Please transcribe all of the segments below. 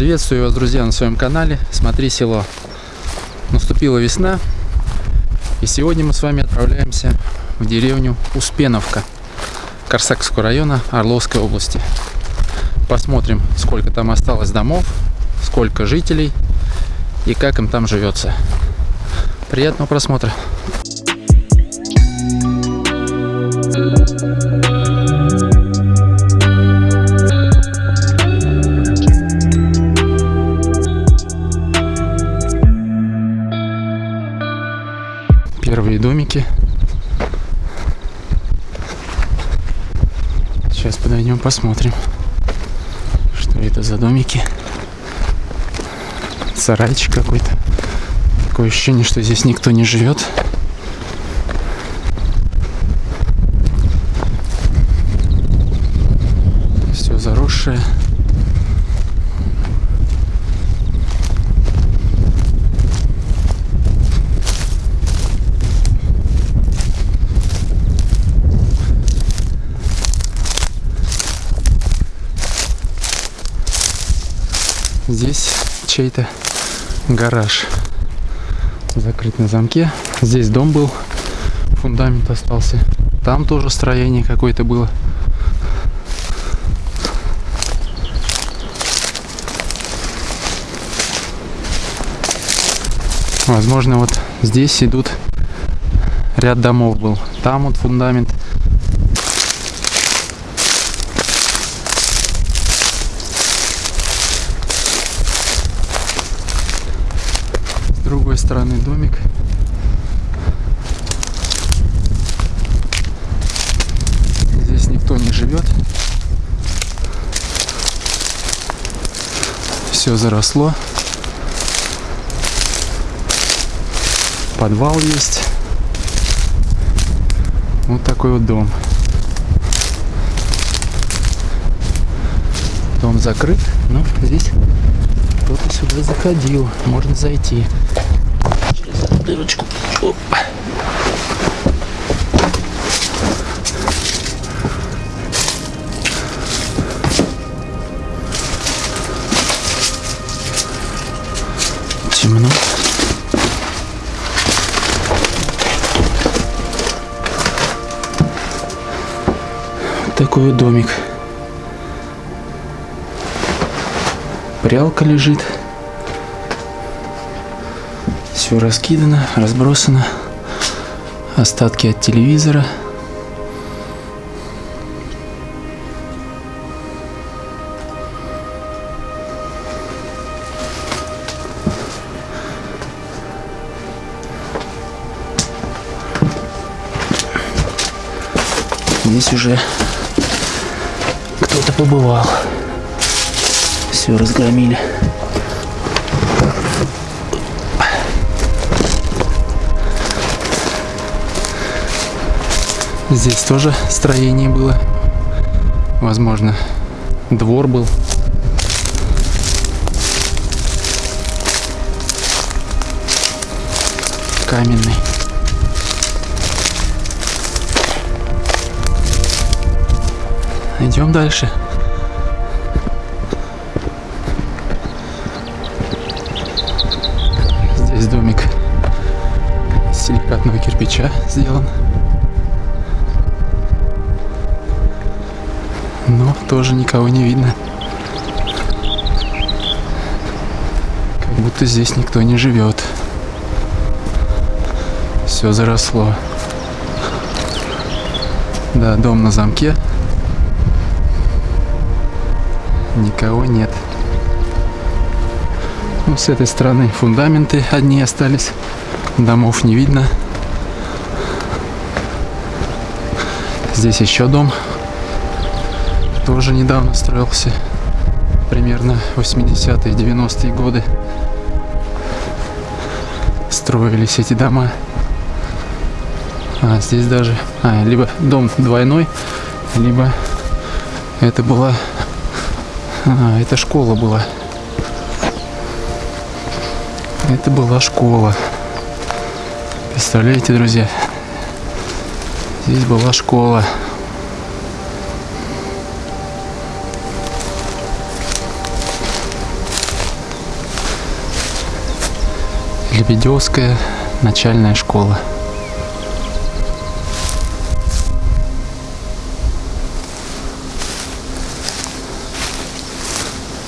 Приветствую вас, друзья, на своем канале Смотри село. Наступила весна, и сегодня мы с вами отправляемся в деревню Успеновка Корсакского района Орловской области. Посмотрим, сколько там осталось домов, сколько жителей и как им там живется. Приятного просмотра! Первые посмотрим, что это за домики. Сарайчик какой-то. Такое ощущение, что здесь никто не живет. Все заросшее. Здесь чей-то гараж закрыт на замке. Здесь дом был, фундамент остался. Там тоже строение какое-то было. Возможно, вот здесь идут ряд домов был. Там вот фундамент. Другой стороны домик. Здесь никто не живет. Все заросло. Подвал есть. Вот такой вот дом. Дом закрыт, но здесь кто-то сюда заходил. Можно зайти. Дырочку. Оп. Темно. такой вот домик. Прялка лежит. Все раскидано, разбросано. Остатки от телевизора. Здесь уже кто-то побывал. Все разгромили. Здесь тоже строение было. Возможно, двор был. Каменный. Идем дальше. Здесь домик из силикатного кирпича сделан. Но тоже никого не видно. Как будто здесь никто не живет. Все заросло. Да, дом на замке. Никого нет. Ну, с этой стороны фундаменты одни остались. Домов не видно. Здесь еще дом. Тоже недавно строился. Примерно 80-е, 90-е годы. Строились эти дома. А здесь даже... А, либо дом двойной, либо это была а, это школа была. Это была школа. Представляете, друзья? Здесь была школа. Лебедевская начальная школа.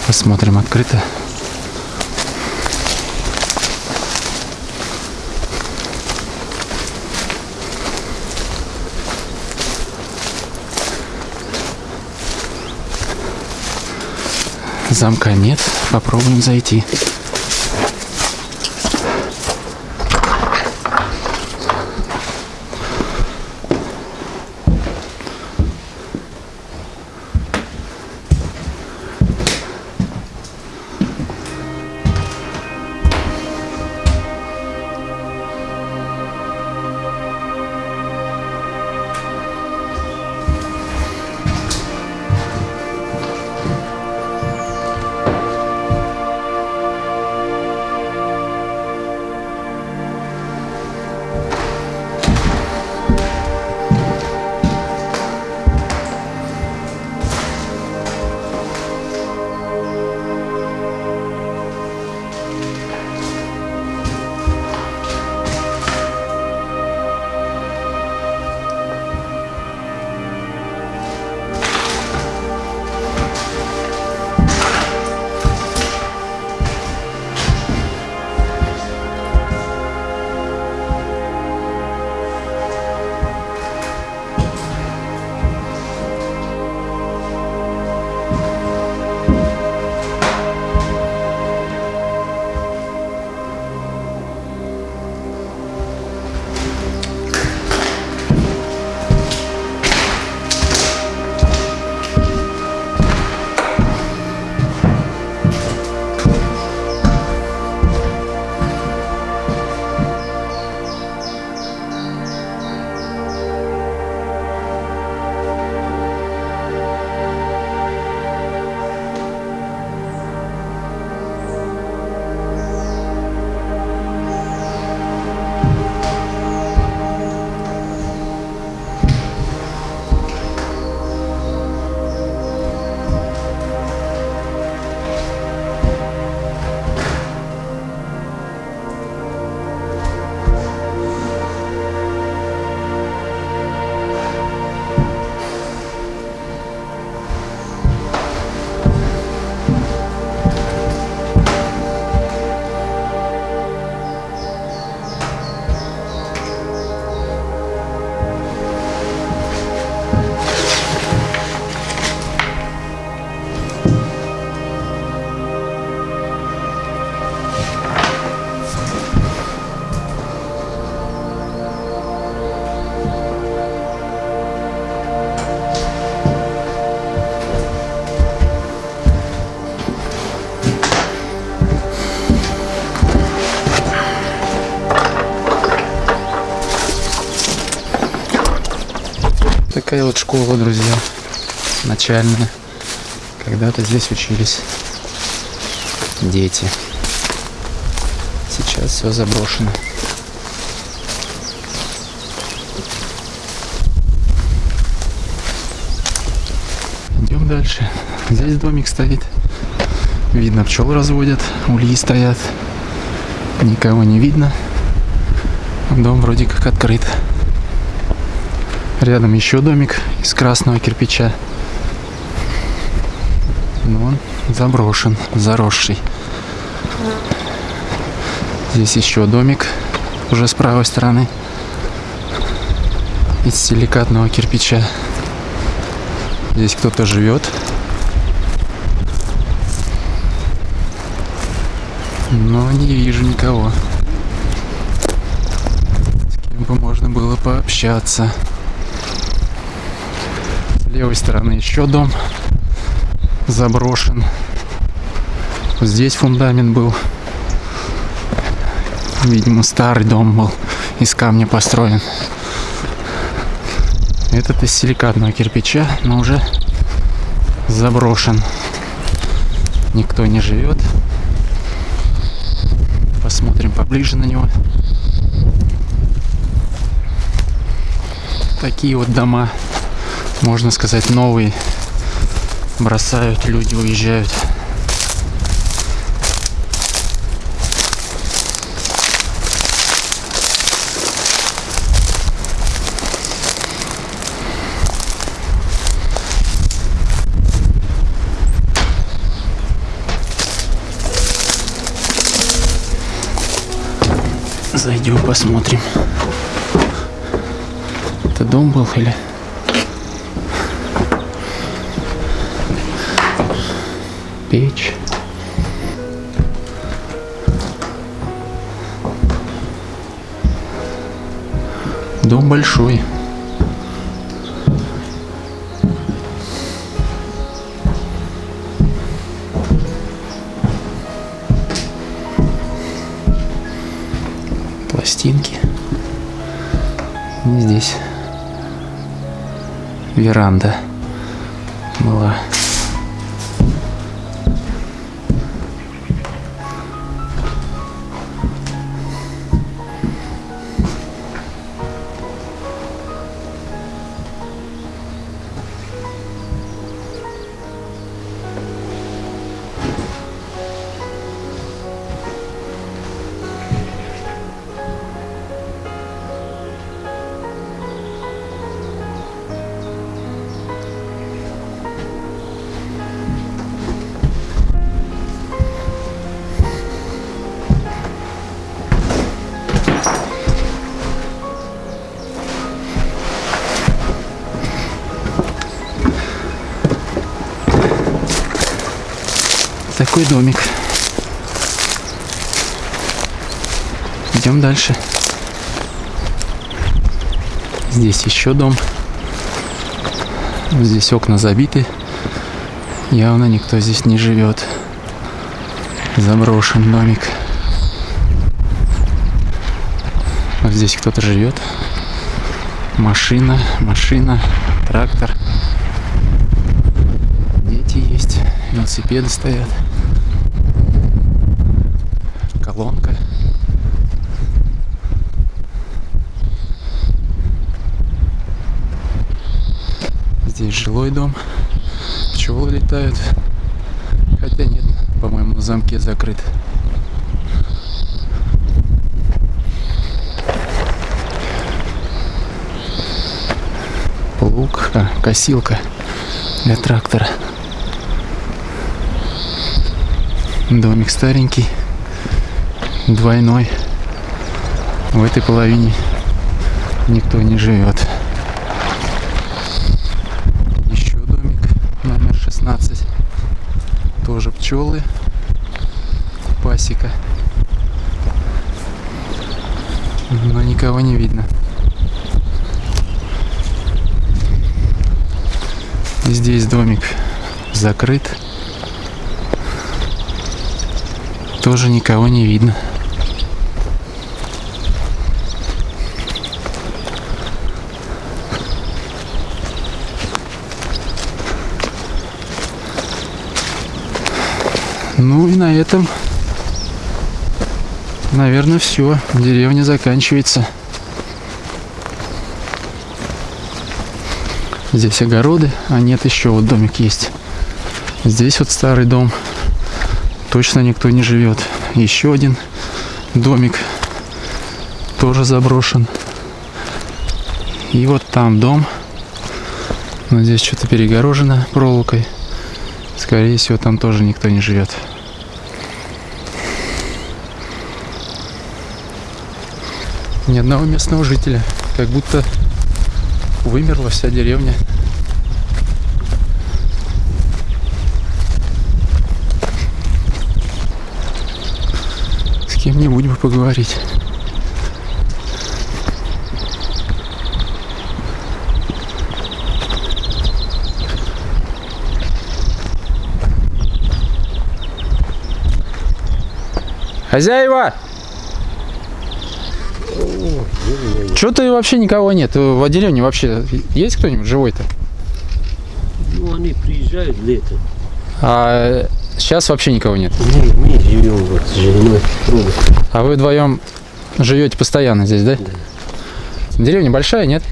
Посмотрим, открыто. Замка нет. Попробуем зайти. Такая вот школа, друзья, начальная. Когда-то здесь учились дети. Сейчас все заброшено. Идем дальше. Здесь домик стоит. Видно, пчел разводят, ульи стоят. Никого не видно. Дом вроде как открыт. Рядом еще домик из красного кирпича. Но он заброшен, заросший. Здесь еще домик уже с правой стороны из силикатного кирпича. Здесь кто-то живет. Но не вижу никого. С кем бы можно было пообщаться левой стороны еще дом заброшен. Здесь фундамент был. Видимо, старый дом был, из камня построен. Этот из силикатного кирпича, но уже заброшен. Никто не живет. Посмотрим поближе на него. Такие вот дома можно сказать, новый. Бросают, люди уезжают. Зайдем, посмотрим. Это дом был или... Печь. Дом большой. Пластинки. И здесь веранда Такой домик. Идем дальше. Здесь еще дом. Здесь окна забиты. Явно никто здесь не живет. Заброшен домик. Вот здесь кто-то живет. Машина, машина, трактор. Дети есть, велосипеды стоят. Колонка. Здесь жилой дом. Пчелы летают. Хотя нет, по-моему, в замке закрыт. Плуг, а, косилка для трактора. Домик старенький, двойной. В этой половине никто не живет. Еще домик номер 16. Тоже пчелы. Пасека. Но никого не видно. Здесь домик закрыт. Тоже никого не видно. Ну и на этом, наверное, все. Деревня заканчивается. Здесь огороды, а нет, еще вот домик есть. Здесь вот старый дом. Точно никто не живет. Еще один домик тоже заброшен. И вот там дом. Но здесь что-то перегорожено проволокой. Скорее всего, там тоже никто не живет. Ни одного местного жителя. Как будто вымерла вся деревня. С кем-нибудь бы поговорить. Хозяева! Что-то вообще никого нет. В деревне вообще есть кто-нибудь живой-то? Ну, они приезжают летом. А сейчас вообще никого нет. Мы, мы живем вот с женой. А вы вдвоем живете постоянно здесь, да? Да. Деревня большая, нет?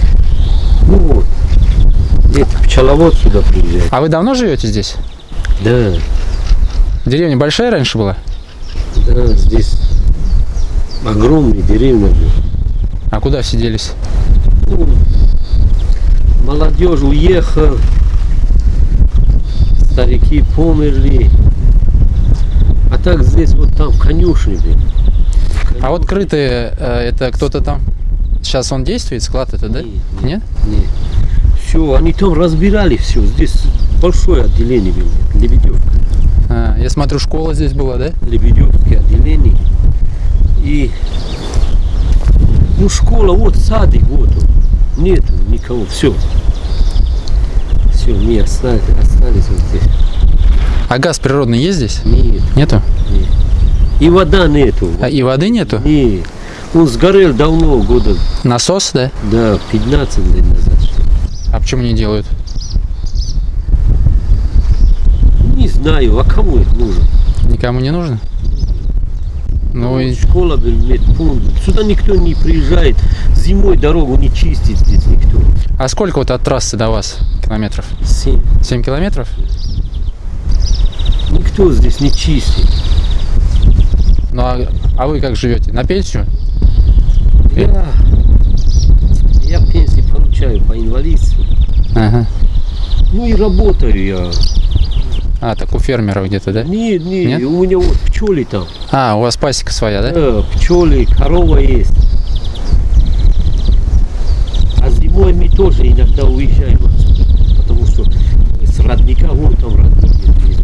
Ну вот. Это пчеловод сюда приезжает. А вы давно живете здесь? Да, Деревня большая раньше была? да, здесь огромная деревня. была. А куда все делись? Молодежь уехала, старики померли. А так здесь вот там конюшни были. А вот крытые, э, это кто-то там? Сейчас он действует, склад это, да? Нет, Нет? Нет. Все, они там разбирали все. Здесь большое отделение было. Лебедевка. А, я смотрю, школа здесь была, да? Лебедевское отделение. И ну школа, вот садик, вот он. Нету никого, все. Все, мы остались, остались вот здесь. А газ природный есть здесь? Нет, Нету? нет. И вода нету. А и воды нету? Нет. Он сгорел давно, года, Насос, да? да, 15 лет назад. А почему не делают? Не знаю, а кому это нужно? Никому не нужно? И Школа, медпункт. Сюда никто не приезжает. Зимой дорогу не чистит здесь никто. А сколько вот от трассы до вас километров? Семь. 7 километров? Никто здесь не чистит. Ну а, а вы как живете? На пенсию? Я, я пенсию получаю по инвалидству. Ага. Ну и работаю я. А, так у фермеров где-то, да? Нет, нет, Нет? у меня вот пчелы там. А, у вас пасека своя, да? Да, пчелы, корова есть. А зимой мы тоже иногда уезжаем. Потому что с родника, вон там родник есть.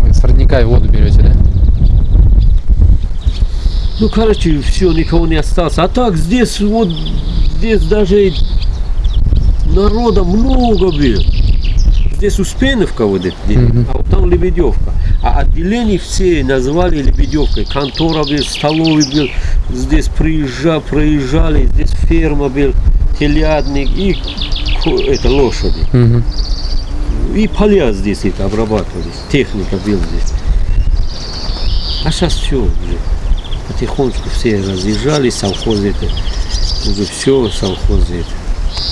Вы с родника и воду берете, да? Ну, короче, все, никого не осталось. А так здесь вот, здесь даже народа много было. Здесь Успеновка вот это, Мгм. а вот там Лебедевка. А отделение все назвали Лебедевкой. Контора был, столовый был, здесь приезжали, проезжали, здесь ферма был, телятник и это лошади. Мгм. И поля здесь это обрабатывались, техника была здесь. А сейчас все уже. Потихонечку все разъезжали, совхозы это. Уже все совхозы это.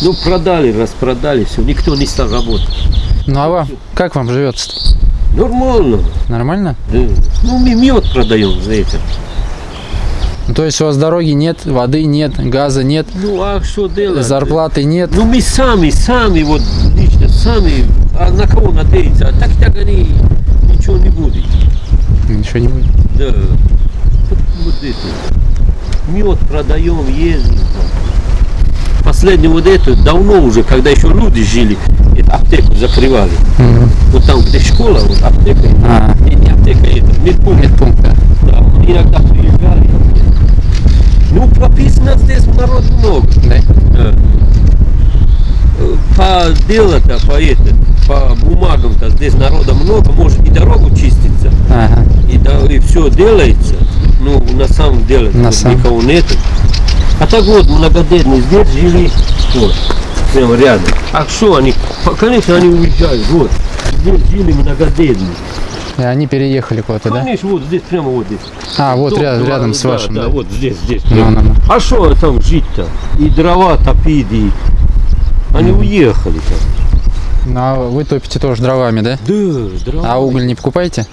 Ну, продали, распродали, все, никто не стал работать. Ну а вам, как вам живется? Нормально. Нормально? Да. Ну, мы мед продаем за это. Ну, то есть у вас дороги нет, воды нет, газа нет, Ну, а что делать? зарплаты нет. Ну, мы сами, сами, вот, лично, сами, а на кого надеяться? А так, так они ничего не будет. Ничего не будет. Да. Вот, вот это. Мед продаем, ездим. Последний вот это, давно уже, когда еще люди жили, это аптеку закрывали. Мгм. Вот там, где школа, вот аптека. А, Не, не аптека, это медпункт. медпункт, да. Да, иногда приезжали. Ну, прописано здесь народ много. Да? Да. Э, По делу-то, по, это, по бумагам-то здесь народа много, может и дорогу чистится. Ага. и, да, и все делается, ну, на самом деле, На вот самом. никого нету. А так вот, многодетные здесь жили, вот, прямо рядом. А что они, конечно, они уезжают, вот, здесь жили многодетные. И они переехали куда-то, да? Конечно, вот здесь, прямо вот здесь. А, вот Дом, ря- два- рядом с да, вашим, Да, да? вот здесь, здесь. Ну, ну, ну. А что там жить-то? И дрова топить, и... Они уехали там. Ну, а вы топите тоже дровами, да? Да, дрова. А уголь не покупаете?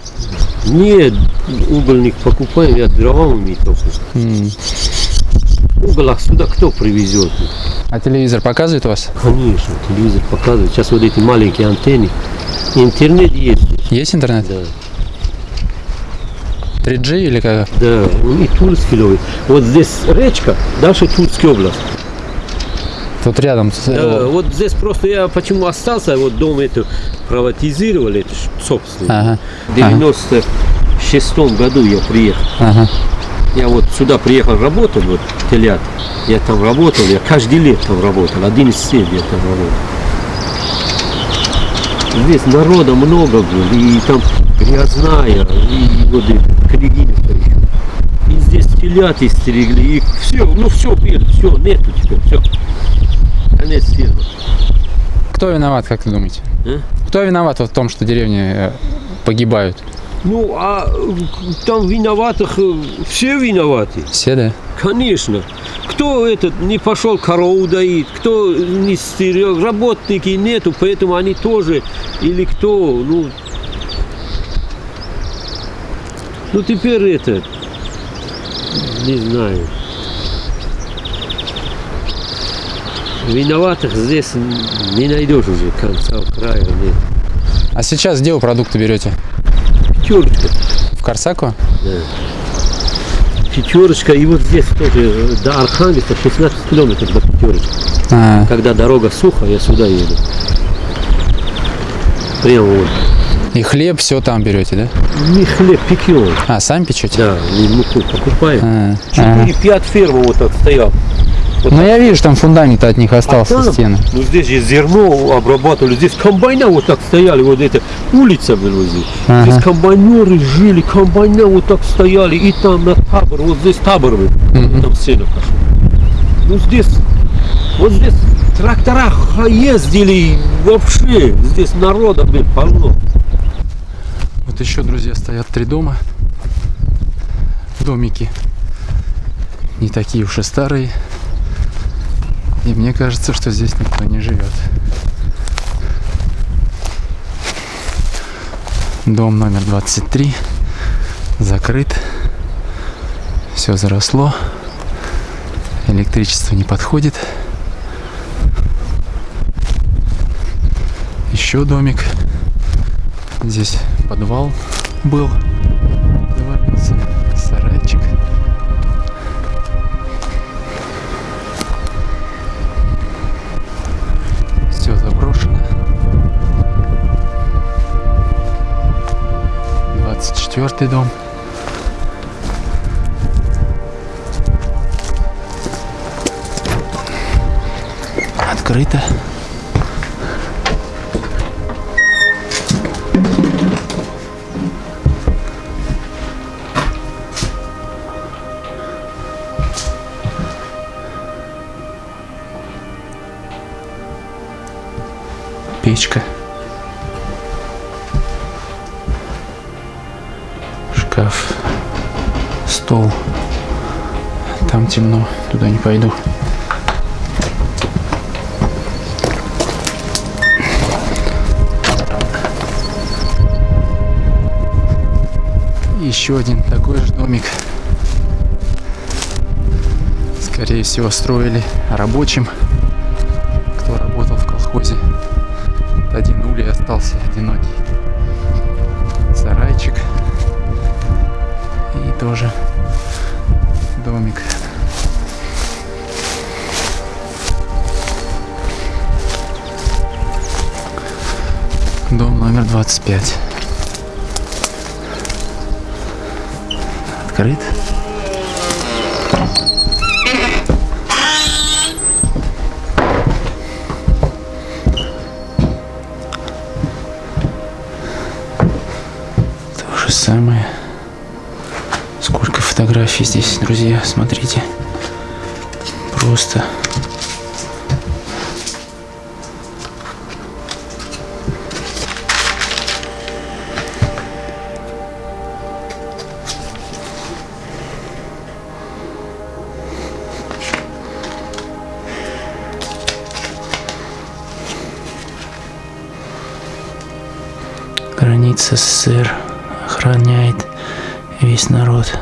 Нет, угольник покупаем, я дровами только. М. Уголь отсюда кто привезет? А телевизор показывает вас? Конечно, телевизор показывает. Сейчас вот эти маленькие антенны. Интернет есть. Есть интернет? Да, 3G или как? да. И Тульский ловит. Вот здесь речка, дальше Тульская область. Тут рядом. с- Да, вот здесь просто я почему остался, вот дом это приватизировали, это собственно. Ага. В 96 году я приехал. Ага. Я вот сюда приехал работать, вот телят. Я там работал, я каждый лет там работал, 11 лет я там работал. Здесь народа много было, и там грязная, и вот и Княгиневка еще. И здесь телят истерегли, и все, ну все, все, нету теперь, все. Конец фильма. Кто виноват, как вы думаете? А? Кто виноват в том, что деревни э, погибают? Ну, а там виноватых, э, все виноваты. Все, да? Конечно. Кто этот не пошел корову доить, кто не стерег, работники нету, поэтому они тоже, или кто, ну, ну теперь это, не знаю. Виноватых здесь не найдешь уже конца края. Нет. А сейчас где вы продукты берете? Пятерочка. В Корсаково? Да. пятерочка, и вот здесь тоже до Архангельска 16 километров до пятерочки. А, Когда дорога сухая, я сюда еду. Прямо вот. и хлеб все там берете, да? Не хлеб пекем. А, сами печете? Да, и муку покупаем. А, ага. 4-5 ферм вот так стоял. Ну я вижу, там фундамент от них А остался, там, стены. Ну здесь же зерно обрабатывали, здесь комбайна вот так стояли, вот эта улица здесь. Ага. Здесь комбайнеры жили, комбайна вот так стояли, и там на табор, вот здесь табор был, Мгм. там сено пошел. Ну здесь, вот здесь трактора ездили, вообще, здесь народа блин, полно. Вот еще, друзья, стоят три дома. Домики не такие уж и старые. И мне кажется, что здесь никто не живет. Дом номер 23 закрыт. Все заросло. Электричество не подходит. Еще домик. Здесь подвал был. 24 дом. Открыто. Темно, туда не пойду. Еще один такой же домик. Скорее всего, строили рабочим, кто работал в колхозе. Один улей остался одинокий. Сарайчик. И тоже домик. Номер 25. Открыт. То же самое. Сколько фотографий здесь, друзья, смотрите. Просто. Граница СССР охраняет весь народ.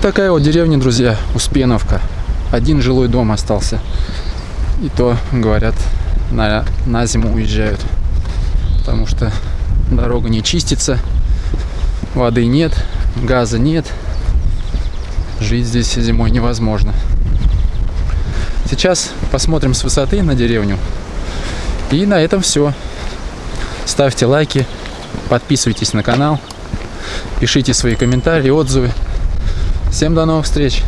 Вот такая вот деревня, друзья, Успеновка. Один жилой дом остался. И то, говорят, на, на зиму уезжают. Потому что дорога не чистится, воды нет, газа нет. Жить здесь зимой невозможно. Сейчас посмотрим с высоты на деревню. И на этом все. Ставьте лайки, подписывайтесь на канал, пишите свои комментарии, отзывы. Всем до новых встреч!